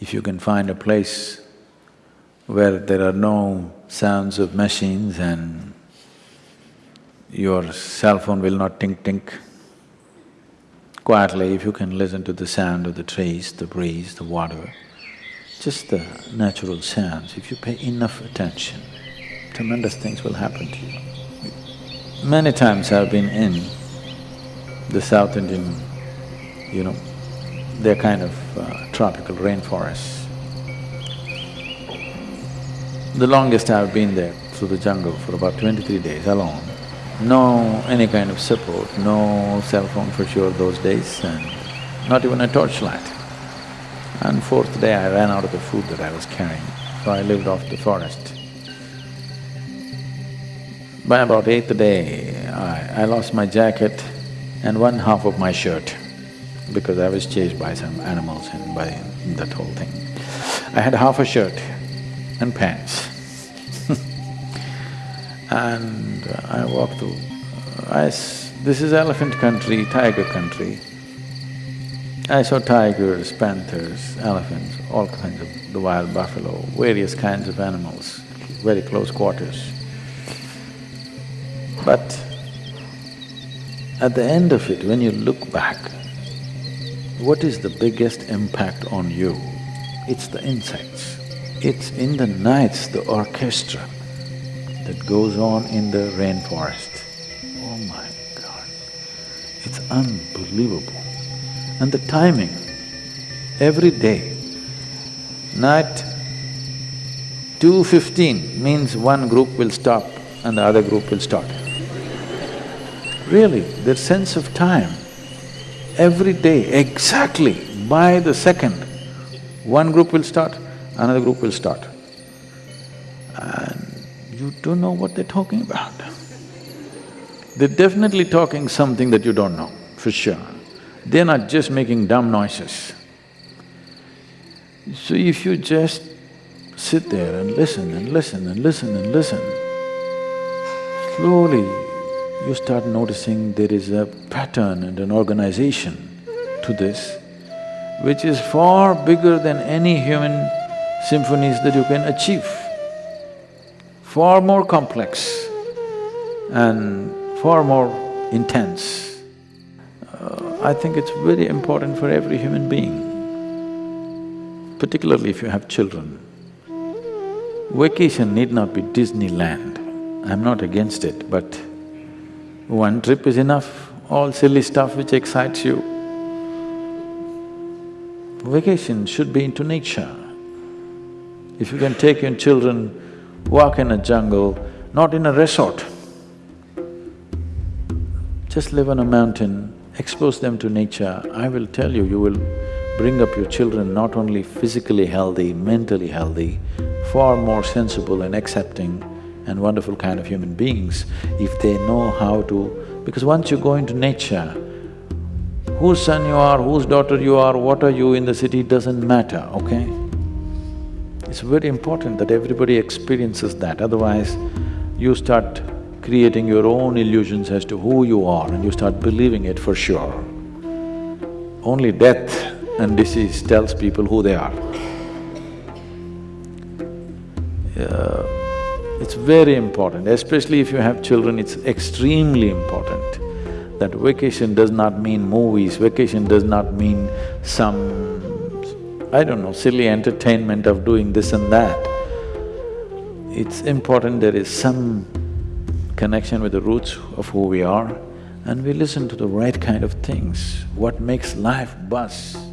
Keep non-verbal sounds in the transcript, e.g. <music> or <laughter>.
if you can find a place where there are no sounds of machines and your cell phone will not tink-tink, quietly if you can listen to the sound of the trees, the breeze, the water, just the natural sounds, if you pay enough attention, tremendous things will happen to you. Many times I've been in the South Indian, you know, they're kind of uh, tropical rainforests. The longest I've been there through the jungle for about twenty-three days alone. No any kind of support, no cell phone for sure those days and not even a torchlight. And fourth day I ran out of the food that I was carrying, so I lived off the forest. By about eighth day, I, I lost my jacket and one half of my shirt because I was chased by some animals and by that whole thing. I had half a shirt and pants <laughs> and uh, I walked through. I s this is elephant country, tiger country. I saw tigers, panthers, elephants, all kinds of… the wild buffalo, various kinds of animals, very close quarters. But at the end of it, when you look back, what is the biggest impact on you? It's the insects. It's in the nights, the orchestra that goes on in the rainforest. Oh my God, it's unbelievable. And the timing, every day, night two fifteen means one group will stop and the other group will start. Really, their sense of time every day, exactly by the second, one group will start, another group will start. And you don't know what they're talking about. They're definitely talking something that you don't know, for sure. They're not just making dumb noises. So if you just sit there and listen and listen and listen and listen, slowly you start noticing there is a pattern and an organization to this, which is far bigger than any human symphonies that you can achieve, far more complex and far more intense. Uh, I think it's very important for every human being, particularly if you have children. Vacation need not be Disneyland, I'm not against it, but one trip is enough, all silly stuff which excites you. Vacation should be into nature. If you can take your children, walk in a jungle, not in a resort, just live on a mountain, expose them to nature, I will tell you, you will bring up your children not only physically healthy, mentally healthy, far more sensible and accepting and wonderful kind of human beings if they know how to… because once you go into nature, whose son you are, whose daughter you are, what are you in the city doesn't matter, okay? It's very important that everybody experiences that, otherwise you start creating your own illusions as to who you are and you start believing it for sure. Only death and disease tells people who they are. Uh, it's very important, especially if you have children, it's extremely important that vacation does not mean movies, vacation does not mean some, I don't know, silly entertainment of doing this and that. It's important there is some connection with the roots of who we are and we listen to the right kind of things, what makes life buzz.